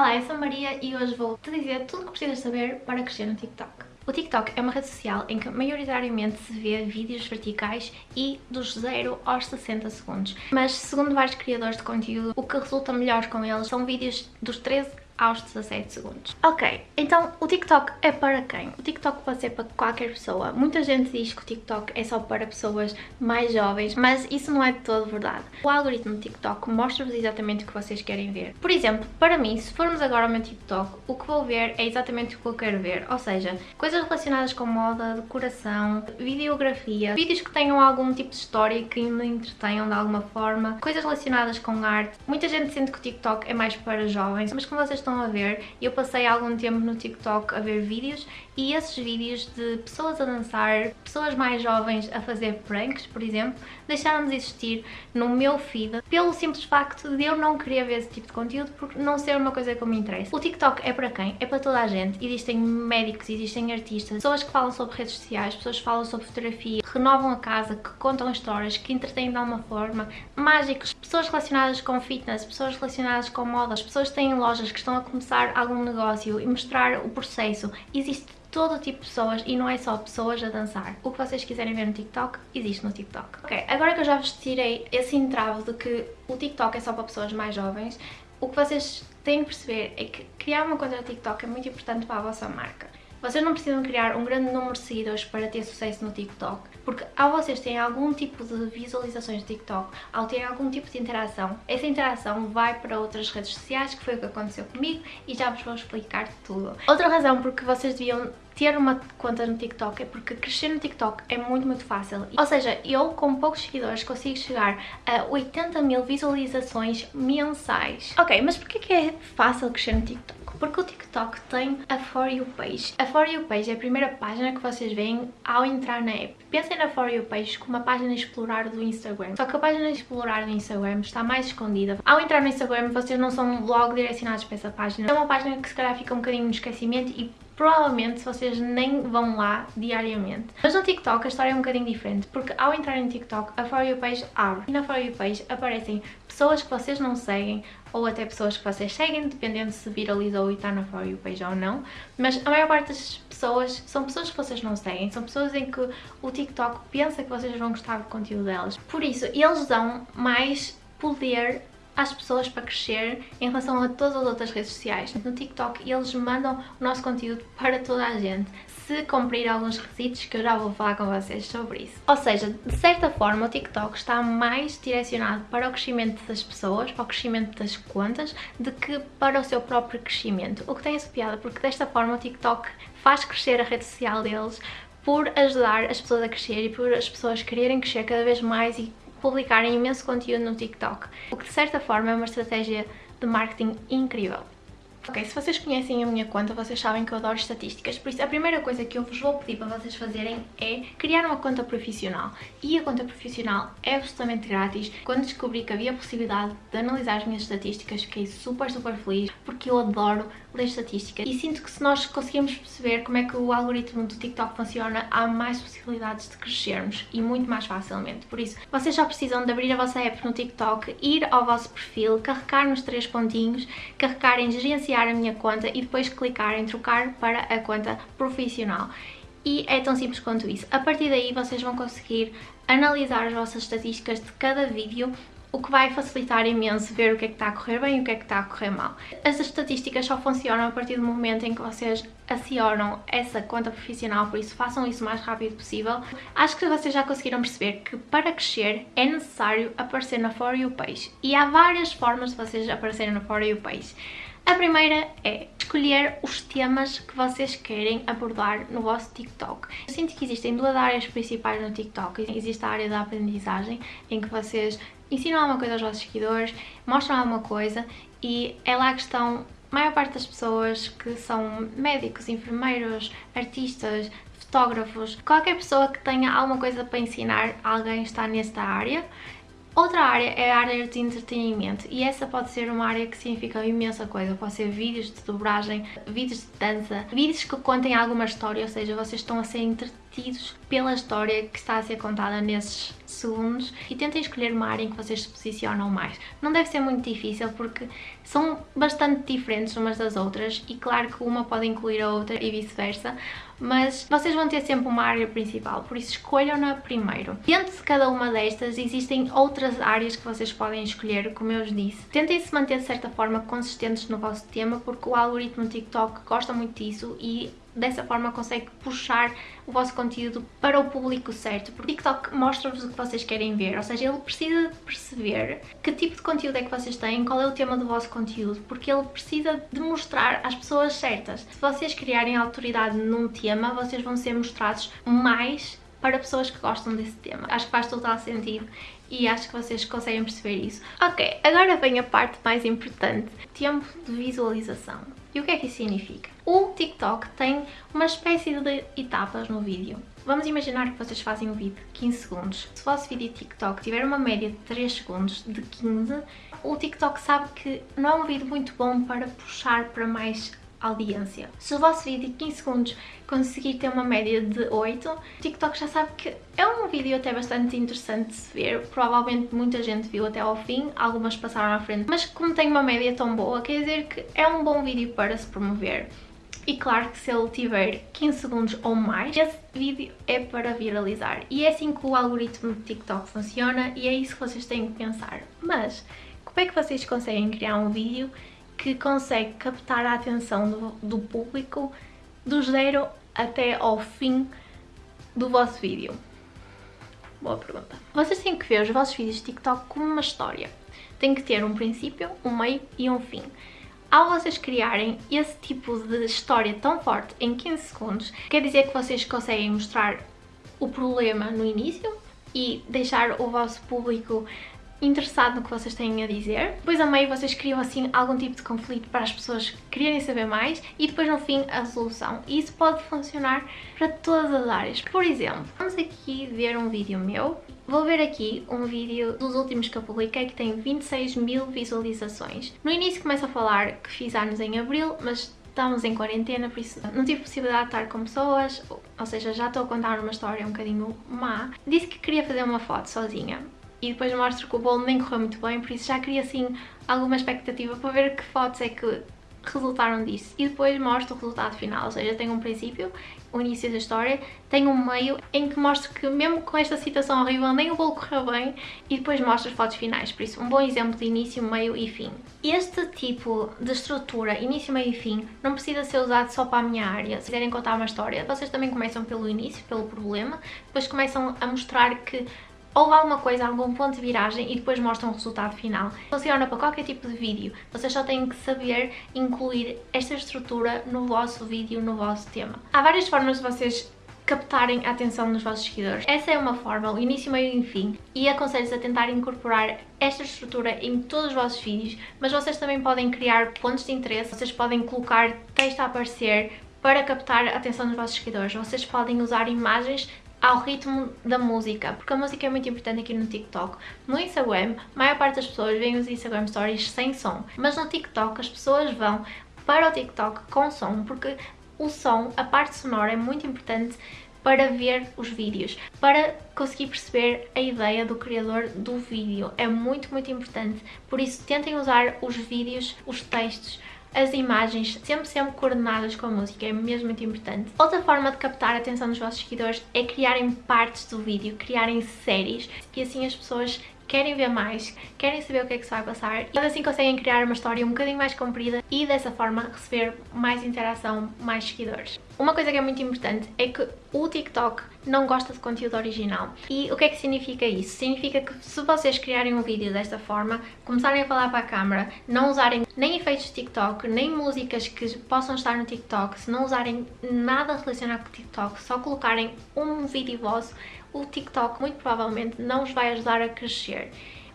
Olá, eu sou a Maria e hoje vou te dizer tudo o que precisas saber para crescer no TikTok. O TikTok é uma rede social em que maioritariamente se vê vídeos verticais e dos 0 aos 60 segundos. Mas segundo vários criadores de conteúdo, o que resulta melhor com eles são vídeos dos 13 aos 17 segundos. Ok, então o TikTok é para quem? O TikTok pode ser para qualquer pessoa. Muita gente diz que o TikTok é só para pessoas mais jovens, mas isso não é de todo verdade. O algoritmo do TikTok mostra-vos exatamente o que vocês querem ver. Por exemplo, para mim, se formos agora ao meu TikTok, o que vou ver é exatamente o que eu quero ver, ou seja, coisas relacionadas com moda, decoração, videografia, vídeos que tenham algum tipo de história que me entretenham de alguma forma, coisas relacionadas com arte. Muita gente sente que o TikTok é mais para jovens, mas como vocês estão estão a ver, eu passei algum tempo no TikTok a ver vídeos e esses vídeos de pessoas a dançar, pessoas mais jovens a fazer pranks, por exemplo, deixaram de existir no meu feed pelo simples facto de eu não querer ver esse tipo de conteúdo porque não ser uma coisa que me interessa. O TikTok é para quem? É para toda a gente. Existem médicos, existem artistas, pessoas que falam sobre redes sociais, pessoas que falam sobre fotografia, renovam a casa, que contam histórias, que entretêm de alguma forma, mágicos, pessoas relacionadas com fitness, pessoas relacionadas com modas, pessoas que têm lojas que estão a começar algum negócio e mostrar o processo. Existe todo tipo de pessoas e não é só pessoas a dançar. O que vocês quiserem ver no TikTok, existe no TikTok. Ok, agora que eu já vos tirei esse entrave de que o TikTok é só para pessoas mais jovens, o que vocês têm que perceber é que criar uma conta no TikTok é muito importante para a vossa marca. Vocês não precisam criar um grande número de seguidores para ter sucesso no TikTok, porque ao vocês terem algum tipo de visualizações no TikTok, ao terem algum tipo de interação, essa interação vai para outras redes sociais, que foi o que aconteceu comigo, e já vos vou explicar tudo. Outra razão porque vocês deviam ter uma conta no TikTok é porque crescer no TikTok é muito, muito fácil. Ou seja, eu com poucos seguidores consigo chegar a 80 mil visualizações mensais. Ok, mas porquê que é fácil crescer no TikTok? Porque o TikTok tem a For You Page. A For You Page é a primeira página que vocês veem ao entrar na app. Pensem na For You Page como uma página explorar do Instagram. Só que a página explorar do Instagram está mais escondida. Ao entrar no Instagram, vocês não são logo direcionados para essa página. É uma página que se calhar fica um bocadinho no esquecimento e provavelmente vocês nem vão lá diariamente. Mas no TikTok a história é um bocadinho diferente, porque ao entrar no TikTok a For You Page abre e na For You Page aparecem pessoas que vocês não seguem ou até pessoas que vocês seguem, dependendo se viralizou e está na For You Page ou não, mas a maior parte das pessoas são pessoas que vocês não seguem, são pessoas em que o TikTok pensa que vocês vão gostar do conteúdo delas. Por isso, eles dão mais poder às pessoas para crescer em relação a todas as outras redes sociais. No TikTok eles mandam o nosso conteúdo para toda a gente, se cumprir alguns requisitos que eu já vou falar com vocês sobre isso. Ou seja, de certa forma o TikTok está mais direcionado para o crescimento das pessoas, para o crescimento das contas, do que para o seu próprio crescimento. O que tem essa piada, porque desta forma o TikTok faz crescer a rede social deles por ajudar as pessoas a crescer e por as pessoas quererem crescer cada vez mais e publicarem imenso conteúdo no TikTok, o que de certa forma é uma estratégia de marketing incrível. Ok, se vocês conhecem a minha conta, vocês sabem que eu adoro estatísticas, por isso a primeira coisa que eu vos vou pedir para vocês fazerem é criar uma conta profissional. E a conta profissional é absolutamente grátis. Quando descobri que havia a possibilidade de analisar as minhas estatísticas, fiquei super, super feliz, porque eu adoro ler estatísticas. E sinto que se nós conseguirmos perceber como é que o algoritmo do TikTok funciona, há mais possibilidades de crescermos e muito mais facilmente. Por isso, vocês só precisam de abrir a vossa app no TikTok, ir ao vosso perfil, carregar nos três pontinhos, carregar em gerenciar iniciar a minha conta e depois clicar em trocar para a conta profissional. E é tão simples quanto isso. A partir daí vocês vão conseguir analisar as vossas estatísticas de cada vídeo o que vai facilitar imenso ver o que é que está a correr bem e o que é que está a correr mal. As estatísticas só funcionam a partir do momento em que vocês acionam essa conta profissional, por isso façam isso o mais rápido possível. Acho que vocês já conseguiram perceber que para crescer é necessário aparecer na For You Page e há várias formas de vocês aparecerem na For You Page. A primeira é escolher os temas que vocês querem abordar no vosso TikTok. Eu sinto que existem duas áreas principais no TikTok. Existe a área da aprendizagem, em que vocês ensinam alguma coisa aos vossos seguidores, mostram alguma coisa e é lá que estão a maior parte das pessoas que são médicos, enfermeiros, artistas, fotógrafos, qualquer pessoa que tenha alguma coisa para ensinar alguém está nesta área Outra área é a área de entretenimento e essa pode ser uma área que significa imensa coisa. Pode ser vídeos de dobragem, vídeos de dança, vídeos que contem alguma história, ou seja, vocês estão a ser entretidos pela história que está a ser contada nesses segundos e tentem escolher uma área em que vocês se posicionam mais. Não deve ser muito difícil porque são bastante diferentes umas das outras e claro que uma pode incluir a outra e vice-versa, mas vocês vão ter sempre uma área principal, por isso escolham-na primeiro. Dentro de cada uma destas existem outras áreas que vocês podem escolher, como eu vos disse. Tentem se manter de certa forma consistentes no vosso tema, porque o algoritmo TikTok gosta muito disso e dessa forma consegue puxar o vosso conteúdo para o público certo, porque o TikTok mostra-vos o que vocês querem ver, ou seja, ele precisa perceber que tipo de conteúdo é que vocês têm, qual é o tema do vosso conteúdo, porque ele precisa de mostrar às pessoas certas. Se vocês criarem autoridade num tema, vocês vão ser mostrados mais para pessoas que gostam desse tema. Acho que faz total sentido e acho que vocês conseguem perceber isso. Ok, agora vem a parte mais importante, tempo de visualização. E o que é que isso significa? O TikTok tem uma espécie de etapas no vídeo. Vamos imaginar que vocês fazem um vídeo de 15 segundos. Se o vosso vídeo TikTok tiver uma média de 3 segundos, de 15, o TikTok sabe que não é um vídeo muito bom para puxar para mais audiência. Se o vosso vídeo de 15 segundos conseguir ter uma média de 8, o TikTok já sabe que é um vídeo até bastante interessante de se ver, provavelmente muita gente viu até ao fim, algumas passaram à frente, mas como tem uma média tão boa, quer dizer que é um bom vídeo para se promover. E claro que se ele tiver 15 segundos ou mais, esse vídeo é para viralizar. E é assim que o algoritmo do TikTok funciona e é isso que vocês têm que pensar. Mas, como é que vocês conseguem criar um vídeo que consegue captar a atenção do, do público do zero até ao fim do vosso vídeo? Boa pergunta. Vocês têm que ver os vossos vídeos de TikTok como uma história. Tem que ter um princípio, um meio e um fim. Ao vocês criarem esse tipo de história tão forte em 15 segundos, quer dizer que vocês conseguem mostrar o problema no início e deixar o vosso público interessado no que vocês têm a dizer. Depois a meio vocês criam assim algum tipo de conflito para as pessoas quererem saber mais e depois no fim a resolução. E isso pode funcionar para todas as áreas. Por exemplo, vamos aqui ver um vídeo meu. Vou ver aqui um vídeo dos últimos que eu publiquei que tem 26 mil visualizações. No início começo a falar que fiz anos em Abril, mas estamos em quarentena, por isso não tive possibilidade de estar com pessoas, ou seja, já estou a contar uma história um bocadinho má. Disse que queria fazer uma foto sozinha e depois mostro que o bolo nem correu muito bem, por isso já queria assim alguma expectativa para ver que fotos é que resultaram disso. E depois mostro o resultado final, ou seja, tenho um princípio, o início da história, tenho um meio em que mostro que mesmo com esta situação horrível nem o bolo correu bem e depois mostro as fotos finais, por isso um bom exemplo de início, meio e fim. Este tipo de estrutura, início, meio e fim, não precisa ser usado só para a minha área. Se quiserem contar uma história, vocês também começam pelo início, pelo problema, depois começam a mostrar que houve alguma coisa, algum ponto de viragem e depois mostram o resultado final. Funciona para qualquer tipo de vídeo, vocês só têm que saber incluir esta estrutura no vosso vídeo, no vosso tema. Há várias formas de vocês captarem a atenção dos vossos seguidores. Essa é uma forma, o início, meio e fim, e aconselho-vos a tentar incorporar esta estrutura em todos os vossos vídeos, mas vocês também podem criar pontos de interesse, vocês podem colocar texto a aparecer para captar a atenção dos vossos seguidores. Vocês podem usar imagens ao ritmo da música, porque a música é muito importante aqui no TikTok. No Instagram, a maior parte das pessoas veem os Instagram Stories sem som, mas no TikTok as pessoas vão para o TikTok com som, porque o som, a parte sonora é muito importante para ver os vídeos, para conseguir perceber a ideia do criador do vídeo. É muito, muito importante. Por isso, tentem usar os vídeos, os textos, as imagens sempre, sempre coordenadas com a música, é mesmo muito importante. Outra forma de captar a atenção dos vossos seguidores é criarem partes do vídeo, criarem séries e assim as pessoas querem ver mais, querem saber o que é que se vai passar e assim conseguem criar uma história um bocadinho mais comprida e dessa forma receber mais interação, mais seguidores. Uma coisa que é muito importante é que o TikTok não gosta de conteúdo original. E o que é que significa isso? Significa que se vocês criarem um vídeo desta forma, começarem a falar para a câmera, não usarem nem efeitos de TikTok, nem músicas que possam estar no TikTok, se não usarem nada relacionado com o TikTok, só colocarem um vídeo vosso, o TikTok muito provavelmente não os vai ajudar a crescer.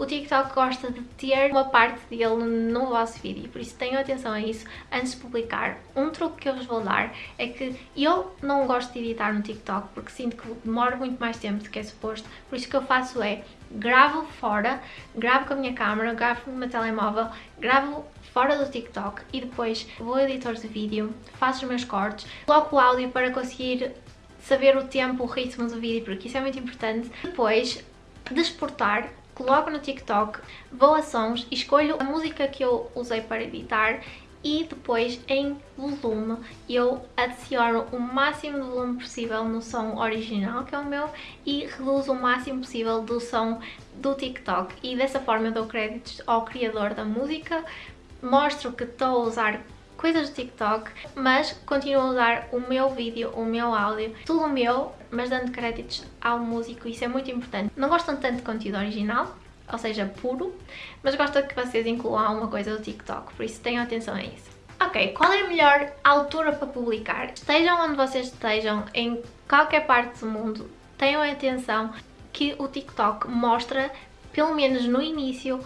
O TikTok gosta de ter uma parte dele no vosso vídeo, por isso tenham atenção a isso antes de publicar. Um truque que eu vos vou dar é que eu não gosto de editar no TikTok porque sinto que demora muito mais tempo do que é suposto, por isso o que eu faço é gravo fora, gravo com a minha câmera, gravo no meu telemóvel, gravo fora do TikTok e depois vou ao editor de vídeo, faço os meus cortes, coloco o áudio para conseguir saber o tempo, o ritmo do vídeo, porque isso é muito importante. Depois, desportar, coloco no TikTok, vou a sons, escolho a música que eu usei para editar e depois em volume eu adiciono o máximo de volume possível no som original, que é o meu, e reduzo o máximo possível do som do TikTok. E dessa forma eu dou créditos ao criador da música, mostro que estou a usar coisas do TikTok, mas continuo a usar o meu vídeo, o meu áudio, tudo meu, mas dando créditos ao músico, isso é muito importante. Não gostam tanto de conteúdo original, ou seja, puro, mas gosto que vocês incluam alguma coisa do TikTok, por isso tenham atenção a isso. Ok, qual é a melhor altura para publicar? Estejam onde vocês estejam, em qualquer parte do mundo, tenham atenção que o TikTok mostra, pelo menos no início,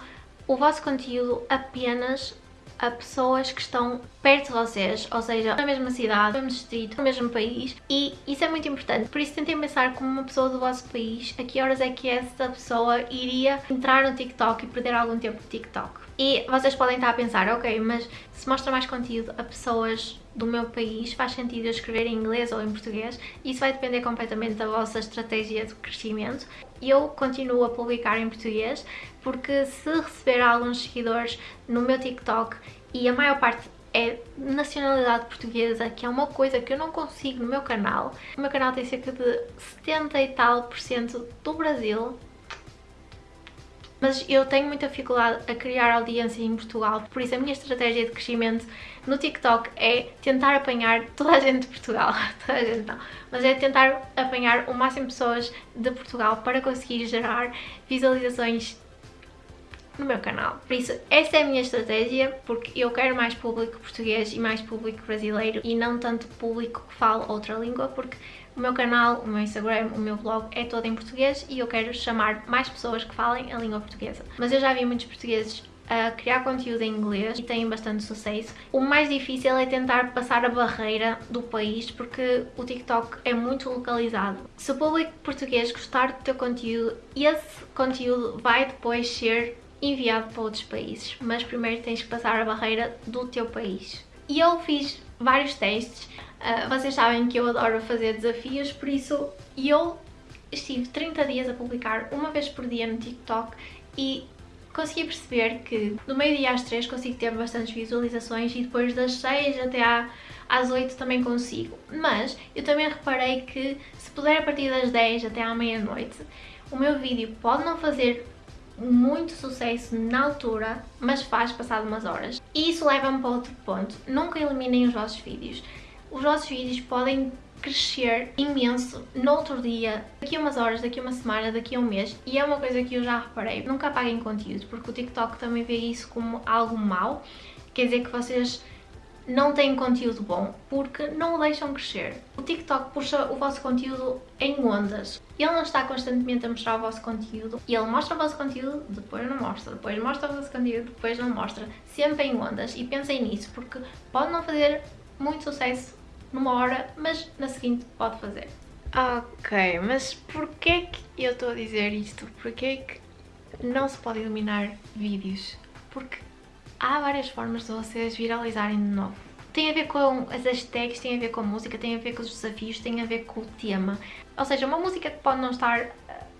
o vosso conteúdo apenas a pessoas que estão perto de vocês, ou seja, na mesma cidade, no mesmo distrito, no mesmo país e isso é muito importante. Por isso tentem pensar como uma pessoa do vosso país, a que horas é que essa pessoa iria entrar no TikTok e perder algum tempo no TikTok. E vocês podem estar a pensar, ok, mas se mostra mais conteúdo a pessoas do meu país, faz sentido eu escrever em inglês ou em português. Isso vai depender completamente da vossa estratégia de crescimento. Eu continuo a publicar em português porque se receber alguns seguidores no meu TikTok e a maior parte é nacionalidade portuguesa, que é uma coisa que eu não consigo no meu canal. O meu canal tem cerca de 70 e tal por cento do Brasil, mas eu tenho muita dificuldade a criar audiência em Portugal, por isso a minha estratégia de crescimento no TikTok é tentar apanhar toda a gente de Portugal, toda a gente não, mas é tentar apanhar o máximo de pessoas de Portugal para conseguir gerar visualizações no meu canal. Por isso, essa é a minha estratégia, porque eu quero mais público português e mais público brasileiro e não tanto público que fala outra língua, porque o meu canal, o meu Instagram, o meu blog é todo em português e eu quero chamar mais pessoas que falem a língua portuguesa. Mas eu já vi muitos portugueses a criar conteúdo em inglês e têm bastante sucesso. O mais difícil é tentar passar a barreira do país porque o TikTok é muito localizado. Se o público português gostar do teu conteúdo, esse conteúdo vai depois ser enviado para outros países, mas primeiro tens que passar a barreira do teu país. E eu fiz vários testes, uh, vocês sabem que eu adoro fazer desafios, por isso eu estive 30 dias a publicar uma vez por dia no TikTok e consegui perceber que do meio-dia às 3 consigo ter bastantes visualizações e depois das 6 até à, às 8 também consigo. Mas eu também reparei que se puder a partir das 10 até à meia-noite, o meu vídeo pode não fazer muito sucesso na altura, mas faz passado umas horas. E isso leva-me para outro ponto. Nunca eliminem os vossos vídeos. Os vossos vídeos podem crescer imenso no outro dia, daqui a umas horas, daqui a uma semana, daqui a um mês. E é uma coisa que eu já reparei. Nunca apaguem conteúdo, porque o TikTok também vê isso como algo mau. Quer dizer que vocês não têm conteúdo bom porque não o deixam crescer. O TikTok puxa o vosso conteúdo em ondas. Ele não está constantemente a mostrar o vosso conteúdo e ele mostra o vosso conteúdo, depois não mostra, depois mostra o vosso conteúdo, depois não mostra. Sempre em ondas e pensem nisso porque pode não fazer muito sucesso numa hora, mas na seguinte pode fazer. Ok, mas porquê que eu estou a dizer isto? Porquê que não se pode eliminar vídeos? Porque há várias formas de vocês viralizarem de novo. Tem a ver com as hashtags, tem a ver com a música, tem a ver com os desafios, tem a ver com o tema. Ou seja, uma música que pode não estar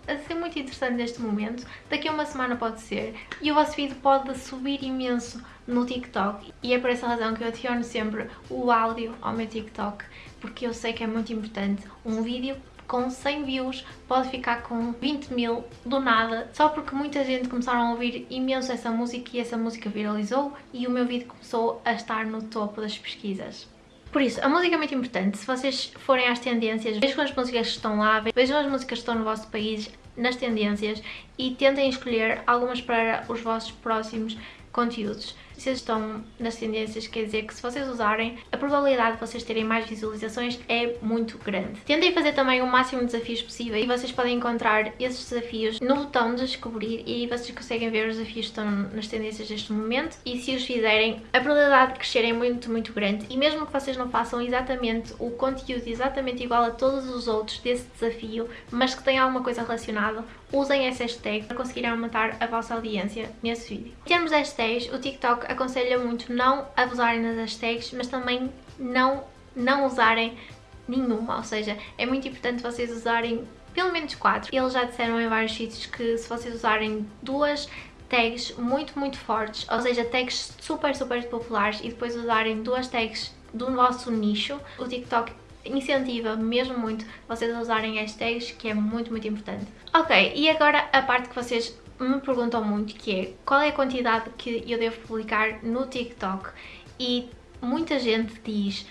a ser muito interessante neste momento, daqui a uma semana pode ser, e o vosso vídeo pode subir imenso no TikTok. E é por essa razão que eu adiciono sempre o áudio ao meu TikTok, porque eu sei que é muito importante. Um vídeo com 100 views pode ficar com 20 mil do nada, só porque muita gente começaram a ouvir imenso essa música e essa música viralizou e o meu vídeo começou a estar no topo das pesquisas. Por isso, a música é muito importante. Se vocês forem às tendências, vejam as músicas que estão lá, vejam as músicas que estão no vosso país, nas tendências e tentem escolher algumas para os vossos próximos conteúdos. Vocês estão nas tendências, quer dizer que se vocês usarem, a probabilidade de vocês terem mais visualizações é muito grande. Tentem fazer também o máximo de desafios possível e vocês podem encontrar esses desafios no botão de descobrir e vocês conseguem ver os desafios que estão nas tendências deste momento e se os fizerem, a probabilidade de crescerem é muito, muito grande e mesmo que vocês não façam exatamente o conteúdo exatamente igual a todos os outros desse desafio, mas que tenha alguma coisa relacionada, usem essa hashtag para conseguirem aumentar a vossa audiência nesse vídeo. Em termos de hashtags, o TikTok aconselha muito não abusarem das hashtags, mas também não, não usarem nenhuma, ou seja, é muito importante vocês usarem pelo menos 4. Eles já disseram em vários sítios que se vocês usarem duas tags muito, muito fortes, ou seja, tags super, super populares e depois usarem duas tags do vosso nicho, o TikTok incentiva mesmo muito vocês a usarem hashtags, que é muito, muito importante. Ok, e agora a parte que vocês me perguntam muito, que é qual é a quantidade que eu devo publicar no TikTok? E muita gente diz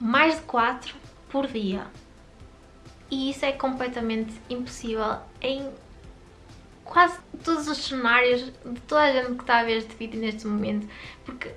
mais de 4 por dia. E isso é completamente impossível em quase todos os cenários de toda a gente que está a ver este vídeo neste momento, porque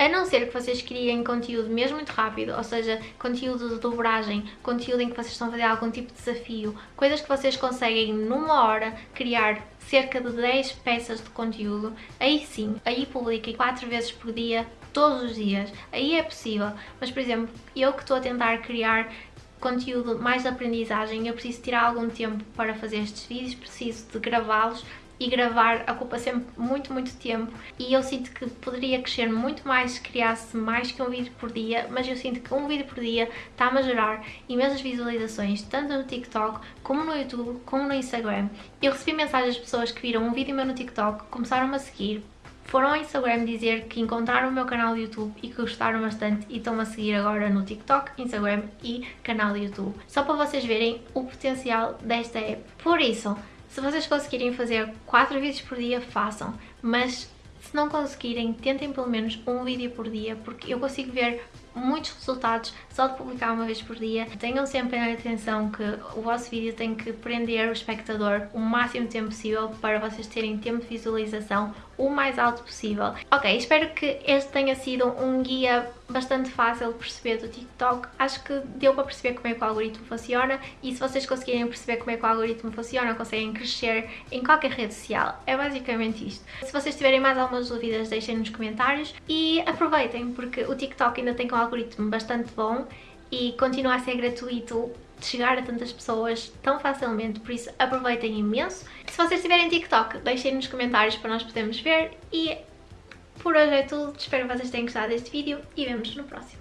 a não ser que vocês criem conteúdo mesmo muito rápido, ou seja, conteúdo de dobragem, conteúdo em que vocês estão a fazer algum tipo de desafio, coisas que vocês conseguem numa hora criar cerca de 10 peças de conteúdo, aí sim, aí publiquem 4 vezes por dia, todos os dias, aí é possível. Mas, por exemplo, eu que estou a tentar criar conteúdo mais de aprendizagem, eu preciso tirar algum tempo para fazer estes vídeos, preciso de gravá-los e gravar ocupa sempre muito, muito tempo e eu sinto que poderia crescer muito mais se criasse mais que um vídeo por dia, mas eu sinto que um vídeo por dia está-me a gerar imensas visualizações, tanto no TikTok, como no YouTube, como no Instagram. Eu recebi mensagens de pessoas que viram um vídeo meu no TikTok, começaram-me a seguir, foram ao Instagram dizer que encontraram o meu canal do YouTube e que gostaram bastante e estão a seguir agora no TikTok, Instagram e canal do YouTube. Só para vocês verem o potencial desta app. Por isso, se vocês conseguirem fazer 4 vídeos por dia, façam, mas se não conseguirem, tentem pelo menos um vídeo por dia, porque eu consigo ver muitos resultados só de publicar uma vez por dia. Tenham sempre a atenção que o vosso vídeo tem que prender o espectador o máximo tempo possível para vocês terem tempo de visualização o mais alto possível. Ok, espero que este tenha sido um guia bastante fácil de perceber do TikTok. Acho que deu para perceber como é que o algoritmo funciona e se vocês conseguirem perceber como é que o algoritmo funciona, conseguem crescer em qualquer rede social. É basicamente isto. Se vocês tiverem mais algumas dúvidas, deixem nos comentários e aproveitem porque o TikTok ainda tem um algoritmo bastante bom e continua a ser gratuito de chegar a tantas pessoas tão facilmente, por isso aproveitem imenso. Se vocês tiverem TikTok, deixem nos comentários para nós podermos ver e por hoje é tudo, espero que vocês tenham gostado deste vídeo e vemos no próximo.